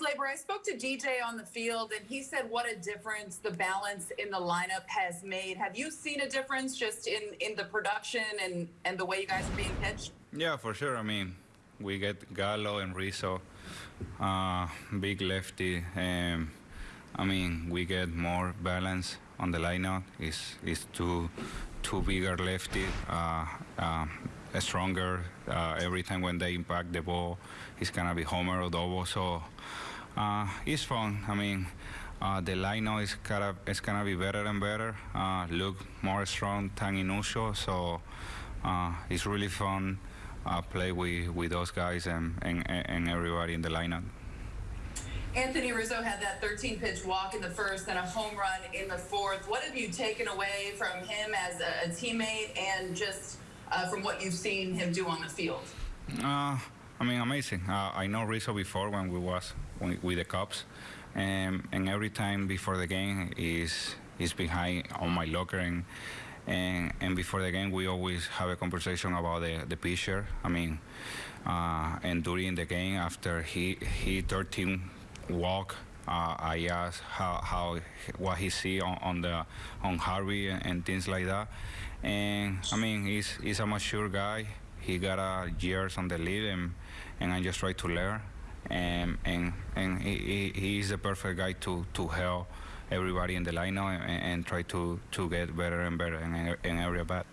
Gleyber, I spoke to DJ on the field, and he said what a difference the balance in the lineup has made. Have you seen a difference just in, in the production and, and the way you guys are being pitched? Yeah, for sure. I mean, we get Gallo and Rizzo, uh, big lefty. Um, I mean, we get more balance on the lineup. It's, it's two, two bigger lefty, uh, uh, stronger. Uh, every time when they impact the ball, it's gonna be homer or double. So uh, it's fun. I mean, uh, the lineup is gonna it's gonna be better and better. Uh, look more strong than usual. So uh, it's really fun. Uh, play with, with those guys and, and, and everybody in the lineup. Anthony Rizzo had that 13 pitch walk in the first and a home run in the fourth. What have you taken away from him as a teammate and just uh, from what you've seen him do on the field? Uh, I mean, amazing. Uh, I know Rizzo before when we was with the Cubs, and, and every time before the game is is behind on my locker and. And, and before the game, we always have a conversation about the, the pitcher. I mean, uh, and during the game, after he he 13 walk, I asked how, how what he see on, on the on Harvey and, things like that. And I mean, he's he's a mature guy. He got uh, years on the league, and and I just try to learn. And and and he, he is the perfect guy to to help everybody in the lineup and, and try to to get better and better in, in every bat.